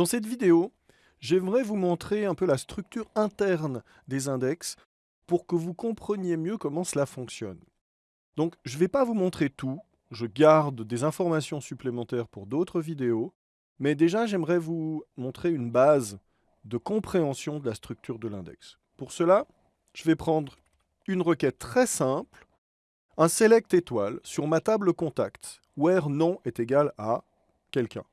Dans cette vidéo, j'aimerais vous montrer un peu la structure interne des index pour que vous compreniez mieux comment cela fonctionne. Donc, je ne vais pas vous montrer tout, je garde des informations supplémentaires pour d'autres vidéos, mais déjà j'aimerais vous montrer une base de compréhension de la structure de l'index. Pour cela, je vais prendre une requête très simple, un select étoile sur ma table contact, where nom est égal à quelqu'un.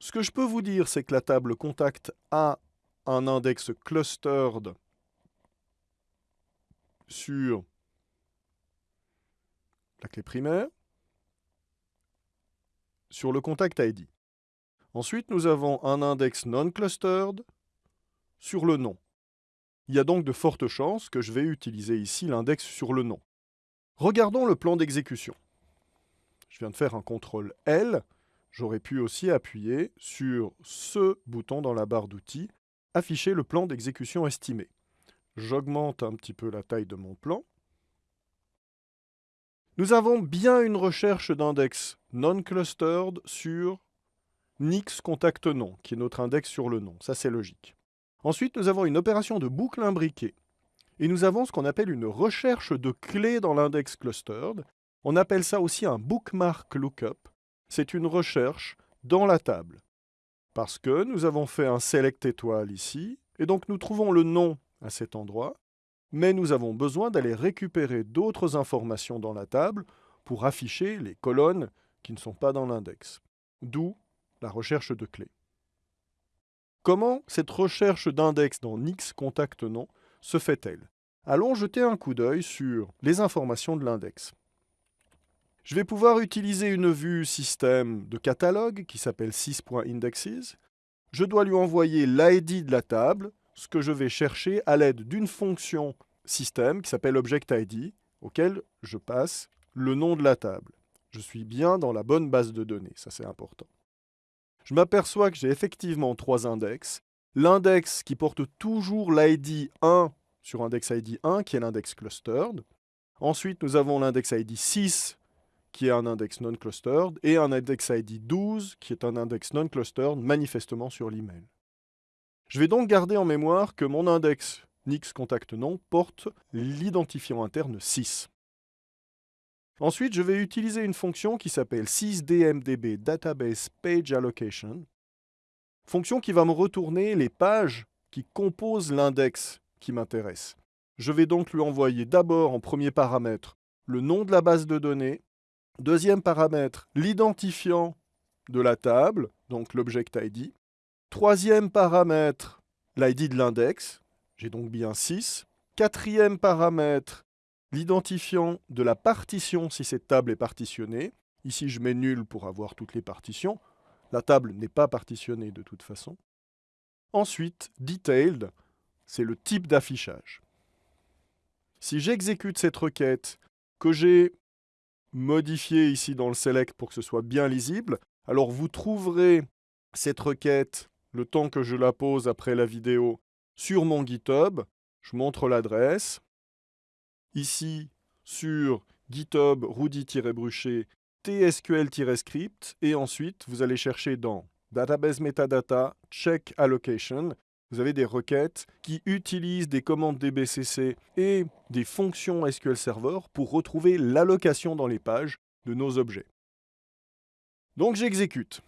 Ce que je peux vous dire, c'est que la table contact a un index clustered sur la clé primaire, sur le contact ID. Ensuite, nous avons un index non-clustered sur le nom. Il y a donc de fortes chances que je vais utiliser ici l'index sur le nom. Regardons le plan d'exécution. Je viens de faire un CTRL L J'aurais pu aussi appuyer sur ce bouton dans la barre d'outils, afficher le plan d'exécution estimé. J'augmente un petit peu la taille de mon plan. Nous avons bien une recherche d'index non-clustered sur Nix contact nom, qui est notre index sur le nom. Ça, c'est logique. Ensuite, nous avons une opération de boucle imbriquée. Et nous avons ce qu'on appelle une recherche de clés dans l'index clustered. On appelle ça aussi un bookmark lookup c'est une recherche dans la table. Parce que nous avons fait un select étoile ici, et donc nous trouvons le nom à cet endroit, mais nous avons besoin d'aller récupérer d'autres informations dans la table pour afficher les colonnes qui ne sont pas dans l'index. D'où la recherche de clés. Comment cette recherche d'index dans Nix contact nom se fait-elle? Allons jeter un coup d'œil sur les informations de l'index. Je vais pouvoir utiliser une vue système de catalogue qui s'appelle 6.indexes. Je dois lui envoyer l'ID de la table, ce que je vais chercher à l'aide d'une fonction système qui s'appelle objectID, auquel je passe le nom de la table. Je suis bien dans la bonne base de données, ça c'est important. Je m'aperçois que j'ai effectivement trois index. L'index qui porte toujours l'ID 1 sur index ID 1, qui est l'index clustered. Ensuite, nous avons l'index ID 6 qui est un index non-clustered, et un index ID 12, qui est un index non-clustered, manifestement sur l'email. Je vais donc garder en mémoire que mon index Nix contact nom porte l'identifiant interne 6. Ensuite, je vais utiliser une fonction qui s'appelle 6dmdb database page allocation, fonction qui va me retourner les pages qui composent l'index qui m'intéresse. Je vais donc lui envoyer d'abord en premier paramètre le nom de la base de données, Deuxième paramètre, l'identifiant de la table, donc l'object ID. Troisième paramètre, l'ID de l'index, j'ai donc bien 6. Quatrième paramètre, l'identifiant de la partition si cette table est partitionnée. Ici, je mets nul pour avoir toutes les partitions. La table n'est pas partitionnée de toute façon. Ensuite, detailed, c'est le type d'affichage. Si j'exécute cette requête, que j'ai modifier ici dans le select pour que ce soit bien lisible. Alors vous trouverez cette requête, le temps que je la pose après la vidéo, sur mon GitHub. Je montre l'adresse. Ici, sur GitHub Rudy-Bruchet tsql-script et ensuite vous allez chercher dans Database Metadata Check Allocation vous avez des requêtes qui utilisent des commandes DBCC et des fonctions SQL Server pour retrouver l'allocation dans les pages de nos objets. Donc j'exécute.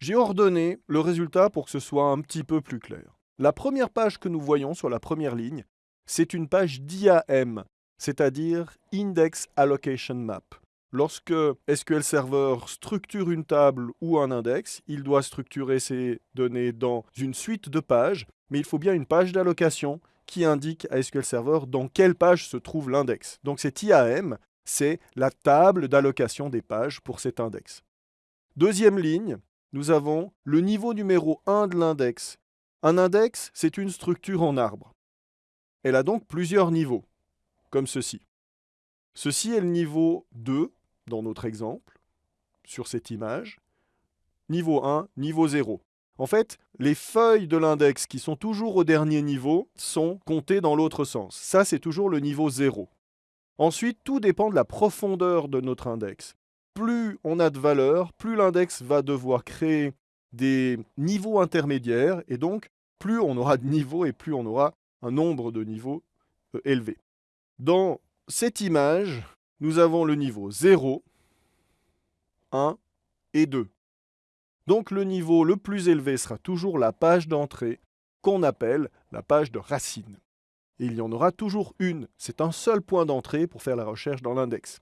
J'ai ordonné le résultat pour que ce soit un petit peu plus clair. La première page que nous voyons sur la première ligne, c'est une page d'IAM, c'est-à-dire Index Allocation Map. Lorsque SQL Server structure une table ou un index, il doit structurer ces données dans une suite de pages, mais il faut bien une page d'allocation qui indique à SQL Server dans quelle page se trouve l'index. Donc cet IAM, c'est la table d'allocation des pages pour cet index. Deuxième ligne, nous avons le niveau numéro 1 de l'index. Un index, c'est une structure en arbre. Elle a donc plusieurs niveaux, comme ceci. Ceci est le niveau 2 dans notre exemple, sur cette image, niveau 1, niveau 0. En fait, les feuilles de l'index qui sont toujours au dernier niveau sont comptées dans l'autre sens. Ça, c'est toujours le niveau 0. Ensuite, tout dépend de la profondeur de notre index. plus on a de valeurs, plus l'index va devoir créer des niveaux intermédiaires, et donc plus on aura de niveaux et plus on aura un nombre de niveaux euh, élevé. Dans cette image, nous avons le niveau 0, 1 et 2. Donc le niveau le plus élevé sera toujours la page d'entrée qu'on appelle la page de racine. Il y en aura toujours une. C'est un seul point d'entrée pour faire la recherche dans l'index.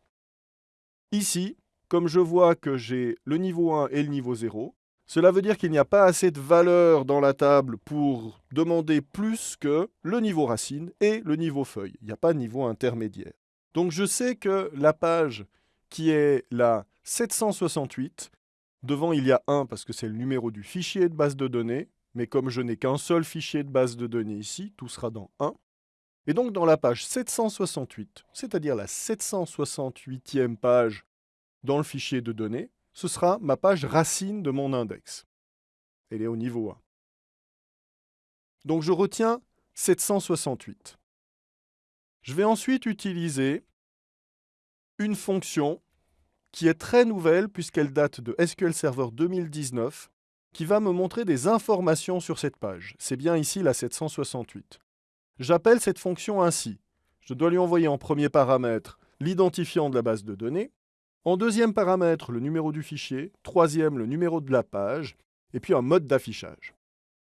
Ici, comme je vois que j'ai le niveau 1 et le niveau 0, cela veut dire qu'il n'y a pas assez de valeur dans la table pour demander plus que le niveau racine et le niveau feuille. Il n'y a pas de niveau intermédiaire. Donc je sais que la page qui est la 768, devant il y a 1 parce que c'est le numéro du fichier de base de données, mais comme je n'ai qu'un seul fichier de base de données ici, tout sera dans 1. Et donc dans la page 768, c'est-à-dire la 768e page dans le fichier de données, ce sera ma page racine de mon index. Elle est au niveau 1. Donc je retiens 768. Je vais ensuite utiliser une fonction qui est très nouvelle puisqu'elle date de SQL Server 2019 qui va me montrer des informations sur cette page. C'est bien ici la 768. J'appelle cette fonction ainsi. Je dois lui envoyer en premier paramètre l'identifiant de la base de données, en deuxième paramètre le numéro du fichier, troisième le numéro de la page, et puis un mode d'affichage.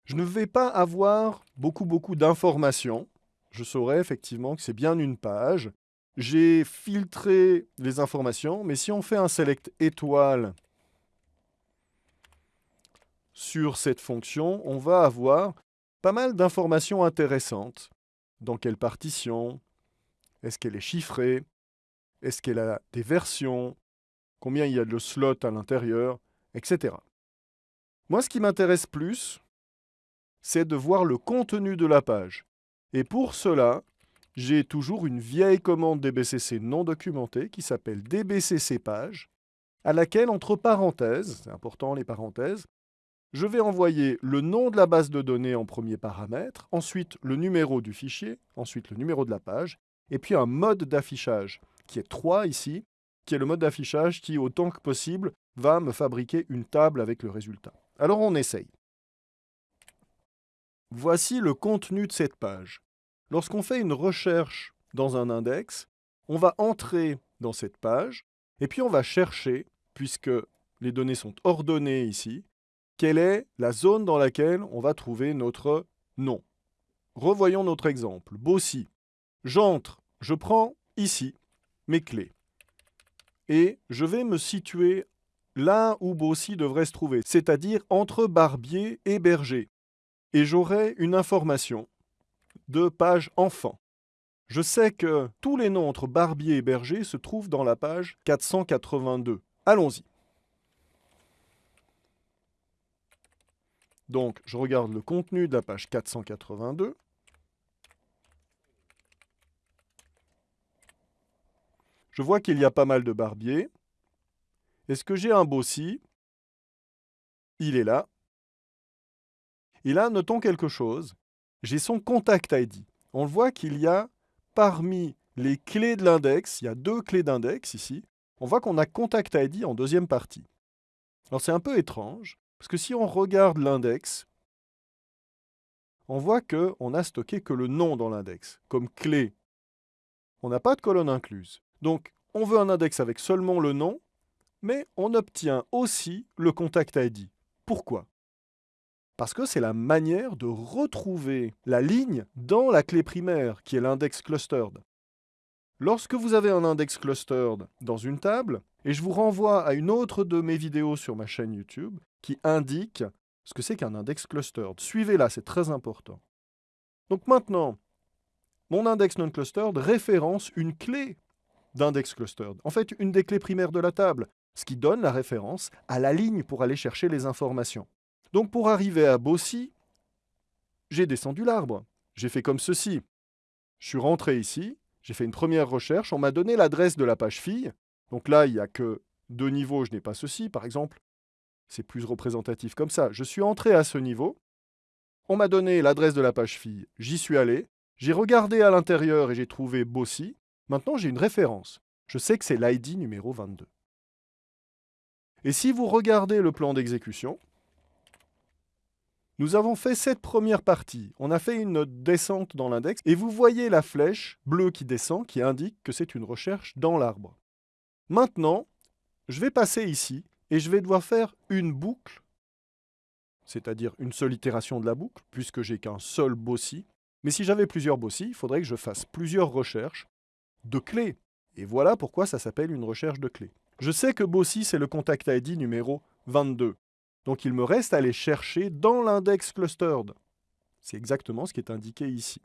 Je ne vais pas avoir beaucoup beaucoup d'informations. Je saurai effectivement que c'est bien une page. J'ai filtré les informations, mais si on fait un select étoile sur cette fonction, on va avoir pas mal d'informations intéressantes. Dans quelle partition? Est-ce qu'elle est chiffrée? Est-ce qu'elle a des versions? Combien il y a de slots à l'intérieur? Etc. Moi, ce qui m'intéresse plus, c'est de voir le contenu de la page. Et pour cela, j'ai toujours une vieille commande DBCC non documentée qui s'appelle DBCC page, à laquelle, entre parenthèses, c'est important les parenthèses, je vais envoyer le nom de la base de données en premier paramètre, ensuite le numéro du fichier, ensuite le numéro de la page, et puis un mode d'affichage, qui est 3 ici, qui est le mode d'affichage qui, autant que possible, va me fabriquer une table avec le résultat. Alors on essaye. Voici le contenu de cette page. Lorsqu'on fait une recherche dans un index, on va entrer dans cette page, et puis on va chercher, puisque les données sont ordonnées ici, quelle est la zone dans laquelle on va trouver notre nom. Revoyons notre exemple. Bossy. J'entre, je prends ici mes clés. Et je vais me situer là où Bossy devrait se trouver, c'est-à-dire entre Barbier et Berger. Et j'aurai une information de page enfant. Je sais que tous les noms entre Barbier et Berger se trouvent dans la page 482. Allons-y. Donc, je regarde le contenu de la page 482. Je vois qu'il y a pas mal de barbiers. Est-ce que j'ai un Bossy Il est là. Et là, notons quelque chose. J'ai son contact ID. On voit qu'il y a parmi les clés de l'index, il y a deux clés d'index ici, on voit qu'on a contact ID en deuxième partie. Alors c'est un peu étrange, parce que si on regarde l'index, on voit qu'on a stocké que le nom dans l'index, comme clé. On n'a pas de colonne incluse. Donc, on veut un index avec seulement le nom, mais on obtient aussi le contact ID. Pourquoi? Parce que c'est la manière de retrouver la ligne dans la clé primaire, qui est l'index clustered. Lorsque vous avez un index clustered dans une table, et je vous renvoie à une autre de mes vidéos sur ma chaîne YouTube, qui indique ce que c'est qu'un index clustered. Suivez-la, c'est très important. Donc maintenant, mon index non clustered référence une clé d'index clustered. En fait, une des clés primaires de la table, ce qui donne la référence à la ligne pour aller chercher les informations. Donc pour arriver à Bossy, j'ai descendu l'arbre. J'ai fait comme ceci. Je suis rentré ici, j'ai fait une première recherche, on m'a donné l'adresse de la page fille. Donc là, il n'y a que deux niveaux, je n'ai pas ceci. Par exemple, c'est plus représentatif comme ça. Je suis entré à ce niveau. On m'a donné l'adresse de la page fille. J'y suis allé. J'ai regardé à l'intérieur et j'ai trouvé Bossy. Maintenant, j'ai une référence. Je sais que c'est l'ID numéro 22. Et si vous regardez le plan d'exécution, nous avons fait cette première partie. On a fait une descente dans l'index et vous voyez la flèche bleue qui descend qui indique que c'est une recherche dans l'arbre. Maintenant, je vais passer ici et je vais devoir faire une boucle, c'est-à-dire une seule itération de la boucle, puisque j'ai qu'un seul bossy. Mais si j'avais plusieurs bossy, il faudrait que je fasse plusieurs recherches de clés. Et voilà pourquoi ça s'appelle une recherche de clés. Je sais que Bossy, c'est le contact ID numéro 22. Donc il me reste à aller chercher dans l'index clustered. C'est exactement ce qui est indiqué ici.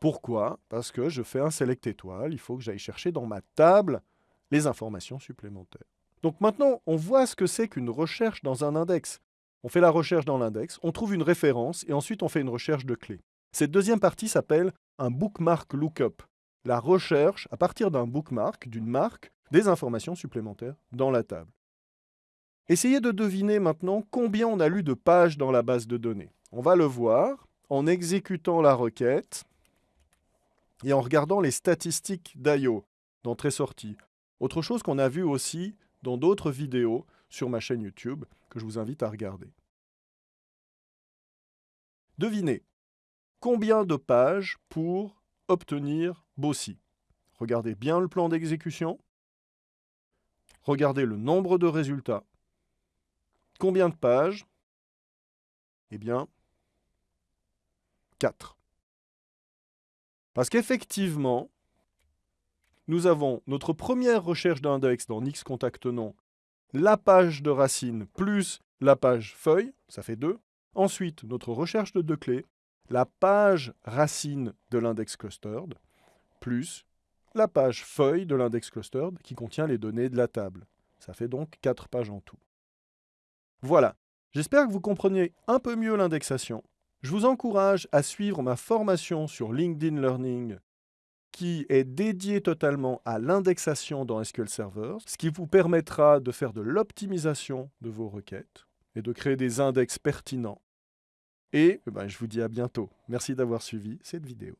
Pourquoi? Parce que je fais un select étoile, il faut que j'aille chercher dans ma table les informations supplémentaires. Donc maintenant, on voit ce que c'est qu'une recherche dans un index. On fait la recherche dans l'index, on trouve une référence et ensuite on fait une recherche de clés. Cette deuxième partie s'appelle un bookmark lookup. La recherche, à partir d'un bookmark, d'une marque, des informations supplémentaires dans la table. Essayez de deviner maintenant combien on a lu de pages dans la base de données. On va le voir en exécutant la requête et en regardant les statistiques d'IO, d'entrée-sortie. Autre chose qu'on a vu aussi dans d'autres vidéos sur ma chaîne YouTube que je vous invite à regarder. Devinez, combien de pages pour obtenir Bossy Regardez bien le plan d'exécution. Regardez le nombre de résultats. Combien de pages? Eh bien, 4. Parce qu'effectivement, nous avons notre première recherche d'index dans X contact la page de racine plus la page feuille, ça fait 2. Ensuite, notre recherche de deux clés, la page racine de l'index clustered, plus la page feuille de l'index clustered qui contient les données de la table. Ça fait donc 4 pages en tout. Voilà, j'espère que vous comprenez un peu mieux l'indexation. Je vous encourage à suivre ma formation sur LinkedIn Learning qui est dédiée totalement à l'indexation dans SQL Server, ce qui vous permettra de faire de l'optimisation de vos requêtes et de créer des index pertinents. Et eh ben, je vous dis à bientôt. Merci d'avoir suivi cette vidéo.